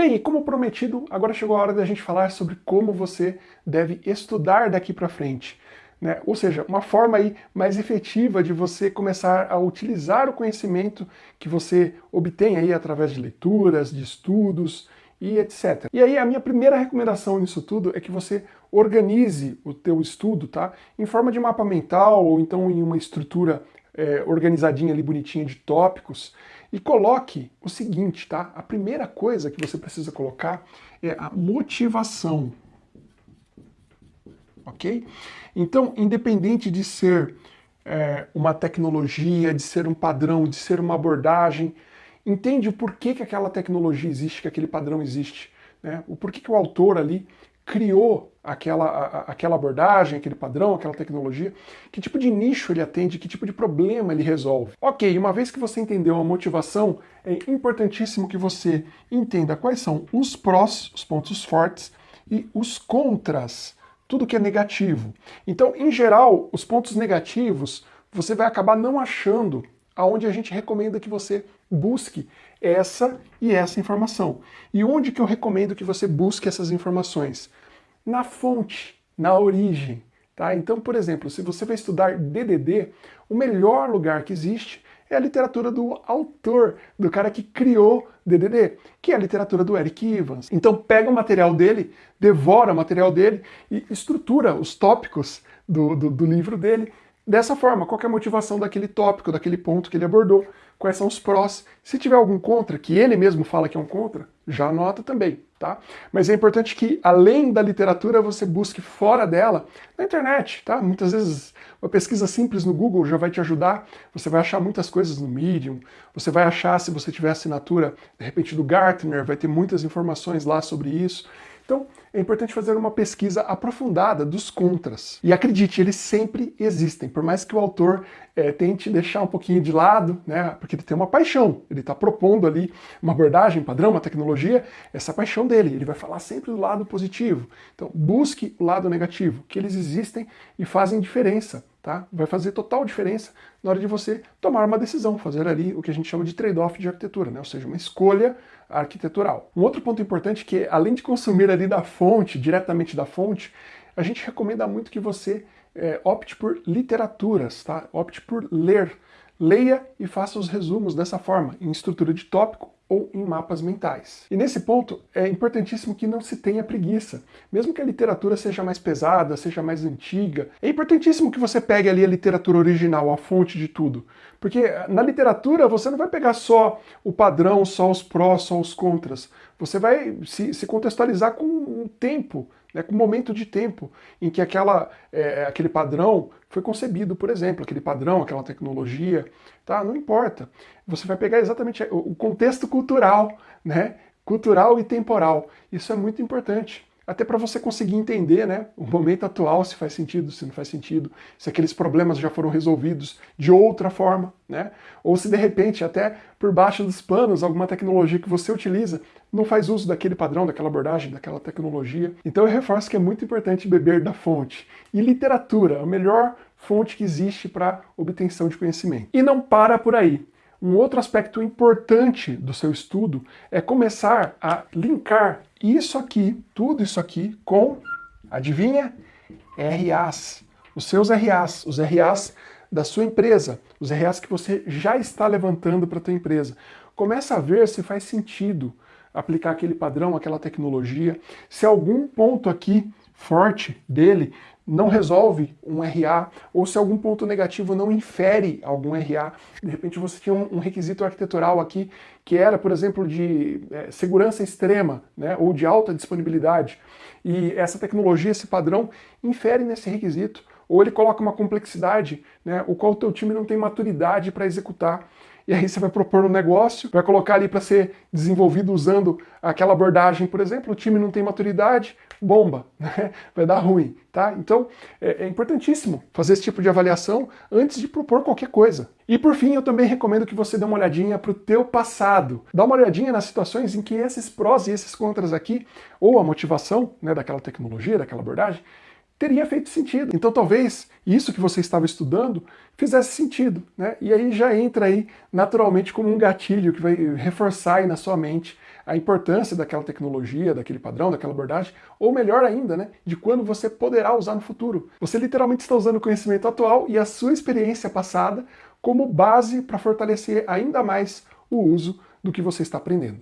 Bem, e como prometido, agora chegou a hora da gente falar sobre como você deve estudar daqui para frente. Né? Ou seja, uma forma aí mais efetiva de você começar a utilizar o conhecimento que você obtém aí através de leituras, de estudos e etc. E aí a minha primeira recomendação nisso tudo é que você organize o teu estudo, tá? Em forma de mapa mental ou então em uma estrutura é, organizadinha ali, bonitinha de tópicos, e coloque o seguinte, tá? A primeira coisa que você precisa colocar é a motivação, ok? Então, independente de ser é, uma tecnologia, de ser um padrão, de ser uma abordagem, entende o porquê que aquela tecnologia existe, que aquele padrão existe, né? o porquê que o autor ali criou aquela, a, aquela abordagem, aquele padrão, aquela tecnologia, que tipo de nicho ele atende, que tipo de problema ele resolve. Ok, uma vez que você entendeu a motivação, é importantíssimo que você entenda quais são os prós, os pontos fortes, e os contras, tudo que é negativo. Então, em geral, os pontos negativos, você vai acabar não achando aonde a gente recomenda que você busque essa e essa informação. E onde que eu recomendo que você busque essas informações? Na fonte, na origem. Tá? Então, por exemplo, se você vai estudar DDD, o melhor lugar que existe é a literatura do autor, do cara que criou DDD, que é a literatura do Eric Evans. Então pega o material dele, devora o material dele e estrutura os tópicos do, do, do livro dele dessa forma, qual é a motivação daquele tópico, daquele ponto que ele abordou, quais são os prós. Se tiver algum contra, que ele mesmo fala que é um contra, já anota também, tá? Mas é importante que, além da literatura, você busque fora dela, na internet, tá? Muitas vezes uma pesquisa simples no Google já vai te ajudar, você vai achar muitas coisas no Medium, você vai achar, se você tiver assinatura, de repente do Gartner, vai ter muitas informações lá sobre isso. Então, é importante fazer uma pesquisa aprofundada dos contras. E acredite, eles sempre existem, por mais que o autor é, tente deixar um pouquinho de lado, né, porque ele tem uma paixão, ele está propondo ali uma abordagem padrão, uma tecnologia, essa paixão dele, ele vai falar sempre do lado positivo. Então, busque o lado negativo, que eles existem e fazem diferença. Tá? Vai fazer total diferença na hora de você tomar uma decisão, fazer ali o que a gente chama de trade-off de arquitetura, né? ou seja, uma escolha arquitetural. Um outro ponto importante que, além de consumir ali da fonte, diretamente da fonte, a gente recomenda muito que você é, opte por literaturas, tá? opte por ler. Leia e faça os resumos dessa forma, em estrutura de tópico ou em mapas mentais. E nesse ponto é importantíssimo que não se tenha preguiça. Mesmo que a literatura seja mais pesada, seja mais antiga, é importantíssimo que você pegue ali a literatura original, a fonte de tudo. Porque na literatura você não vai pegar só o padrão, só os prós, só os contras. Você vai se, se contextualizar com o tempo, né, com o momento de tempo em que aquela, é, aquele padrão foi concebido, por exemplo, aquele padrão, aquela tecnologia, tá? Não importa. Você vai pegar exatamente o contexto cultural, né? Cultural e temporal. Isso é muito importante até para você conseguir entender né, o momento atual, se faz sentido, se não faz sentido, se aqueles problemas já foram resolvidos de outra forma, né? ou se de repente até por baixo dos panos alguma tecnologia que você utiliza não faz uso daquele padrão, daquela abordagem, daquela tecnologia. Então eu reforço que é muito importante beber da fonte. E literatura, a melhor fonte que existe para obtenção de conhecimento. E não para por aí. Um outro aspecto importante do seu estudo é começar a linkar isso aqui, tudo isso aqui, com, adivinha? RAs. Os seus RAs, os RAs da sua empresa, os RAs que você já está levantando para a tua empresa. Começa a ver se faz sentido aplicar aquele padrão, aquela tecnologia, se algum ponto aqui forte dele não resolve um RA, ou se algum ponto negativo não infere algum RA. De repente você tinha um, requisito arquitetural aqui que era, por exemplo, de é, segurança extrema, né, ou de alta disponibilidade, e essa tecnologia, esse padrão, infere nesse requisito, ou ele coloca uma complexidade, né, o qual o teu time não tem maturidade para executar e aí você vai propor um negócio, vai colocar ali para ser desenvolvido usando aquela abordagem, por exemplo, o time não tem maturidade, bomba, né? vai dar ruim, tá? Então é, é importantíssimo fazer esse tipo de avaliação antes de propor qualquer coisa. E por fim, eu também recomendo que você dê uma olhadinha para o teu passado. Dá uma olhadinha nas situações em que esses prós e esses contras aqui, ou a motivação né, daquela tecnologia, daquela abordagem, teria feito sentido. Então talvez isso que você estava estudando fizesse sentido, né? E aí já entra aí naturalmente como um gatilho que vai reforçar aí na sua mente a importância daquela tecnologia, daquele padrão, daquela abordagem, ou melhor ainda, né, de quando você poderá usar no futuro. Você literalmente está usando o conhecimento atual e a sua experiência passada como base para fortalecer ainda mais o uso do que você está aprendendo.